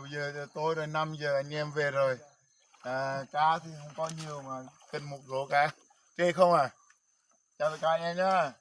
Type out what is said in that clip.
bây giờ tôi rồi 5 giờ anh em về rồi. À, cá thì không có nhiều mà cần một rổ cá. Chê không à? Chào tất cả anh em nhá.